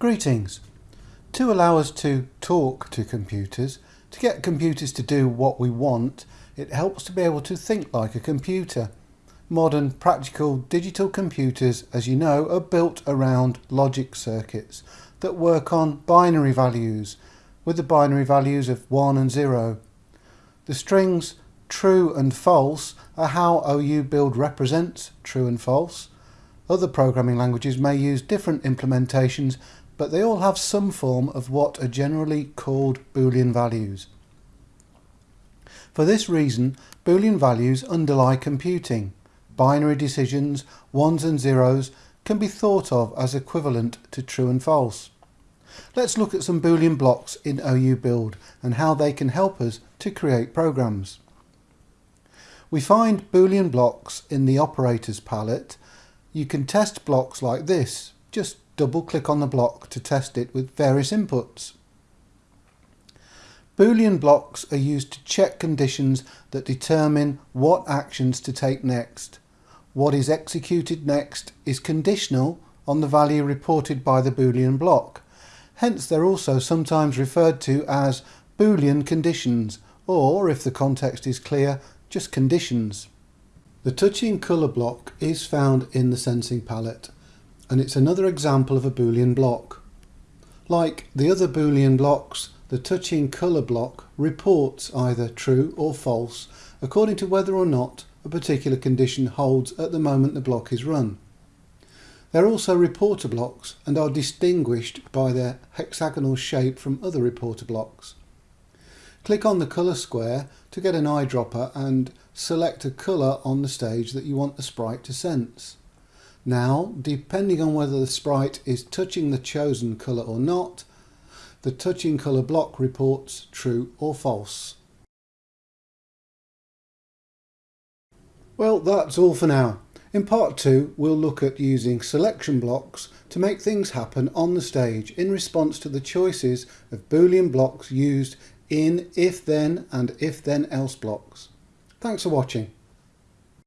Greetings. To allow us to talk to computers, to get computers to do what we want, it helps to be able to think like a computer. Modern practical digital computers, as you know, are built around logic circuits that work on binary values, with the binary values of 1 and 0. The strings true and false are how OU Build represents true and false. Other programming languages may use different implementations but they all have some form of what are generally called Boolean values. For this reason, Boolean values underlie computing. Binary decisions, ones and zeros, can be thought of as equivalent to true and false. Let's look at some Boolean blocks in OU Build and how they can help us to create programs. We find Boolean blocks in the operators palette. You can test blocks like this. Just double click on the block to test it with various inputs. Boolean blocks are used to check conditions that determine what actions to take next. What is executed next is conditional on the value reported by the Boolean block. Hence they're also sometimes referred to as Boolean conditions or, if the context is clear, just conditions. The touching colour block is found in the sensing palette and it's another example of a Boolean block. Like the other Boolean blocks, the touching colour block reports either true or false according to whether or not a particular condition holds at the moment the block is run. They're also reporter blocks and are distinguished by their hexagonal shape from other reporter blocks. Click on the colour square to get an eyedropper and select a colour on the stage that you want the sprite to sense. Now, depending on whether the sprite is touching the chosen colour or not, the touching colour block reports true or false. Well, that's all for now. In part 2, we'll look at using selection blocks to make things happen on the stage in response to the choices of Boolean blocks used in if-then and if-then-else blocks. Thanks for watching.